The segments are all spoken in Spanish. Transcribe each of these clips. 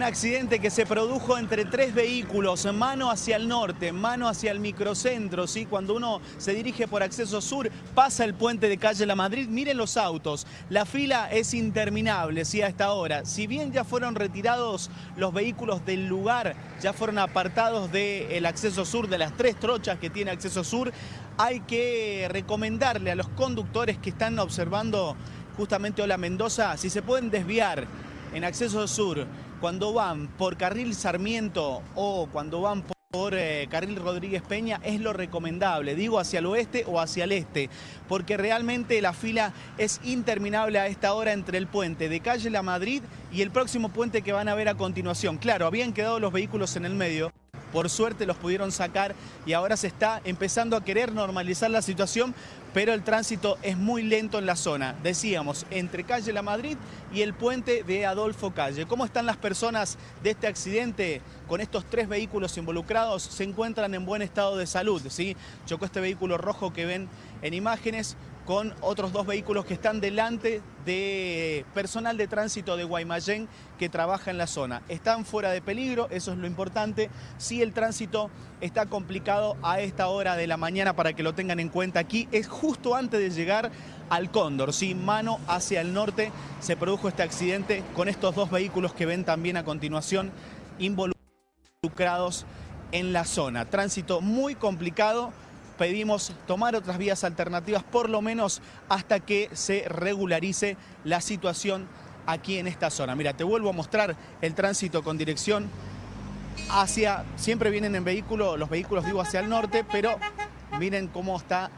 Un accidente que se produjo entre tres vehículos, mano hacia el norte, mano hacia el microcentro, ¿sí? Cuando uno se dirige por acceso sur, pasa el puente de calle La Madrid, miren los autos, la fila es interminable, ¿sí? A esta hora. Si bien ya fueron retirados los vehículos del lugar, ya fueron apartados del acceso sur, de las tres trochas que tiene acceso sur, hay que recomendarle a los conductores que están observando justamente Hola Mendoza, si se pueden desviar en acceso sur, cuando van por carril Sarmiento o cuando van por eh, carril Rodríguez Peña es lo recomendable, digo hacia el oeste o hacia el este, porque realmente la fila es interminable a esta hora entre el puente de calle La Madrid y el próximo puente que van a ver a continuación. Claro, habían quedado los vehículos en el medio, por suerte los pudieron sacar y ahora se está empezando a querer normalizar la situación, pero el tránsito es muy lento en la zona. Decíamos, entre calle La Madrid y el puente de Adolfo Calle. ¿Cómo están las personas de este accidente con estos tres vehículos involucrados? Se encuentran en buen estado de salud, ¿sí? Chocó este vehículo rojo que ven en imágenes con otros dos vehículos que están delante de personal de tránsito de Guaymallén que trabaja en la zona. Están fuera de peligro, eso es lo importante. Sí, el tránsito está complicado a esta hora de la mañana para que lo tengan en cuenta aquí. Es justo antes de llegar al Cóndor, sí, mano hacia el norte se produjo este accidente con estos dos vehículos que ven también a continuación involucrados en la zona. Tránsito muy complicado pedimos tomar otras vías alternativas, por lo menos hasta que se regularice la situación aquí en esta zona. Mira, te vuelvo a mostrar el tránsito con dirección hacia, siempre vienen en vehículo, los vehículos digo hacia el norte, pero miren cómo está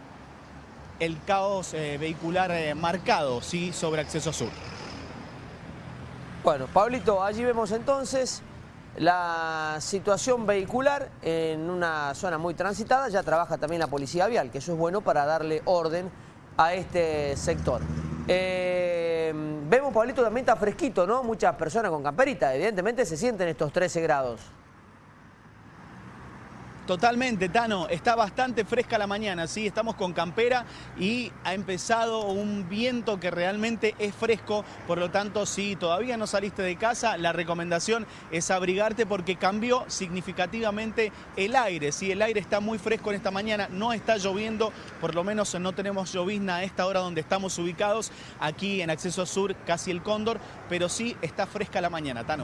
el caos eh, vehicular eh, marcado, ¿sí? sobre acceso sur. Bueno, Pablito, allí vemos entonces la situación vehicular en una zona muy transitada, ya trabaja también la policía vial, que eso es bueno para darle orden a este sector. Eh, vemos, Pablito, también está fresquito, ¿no? Muchas personas con camperita, evidentemente se sienten estos 13 grados. Totalmente, Tano. Está bastante fresca la mañana, ¿sí? Estamos con campera y ha empezado un viento que realmente es fresco. Por lo tanto, si todavía no saliste de casa, la recomendación es abrigarte porque cambió significativamente el aire. ¿sí? El aire está muy fresco en esta mañana, no está lloviendo, por lo menos no tenemos llovizna a esta hora donde estamos ubicados, aquí en Acceso Sur, casi el Cóndor, pero sí está fresca la mañana, Tano.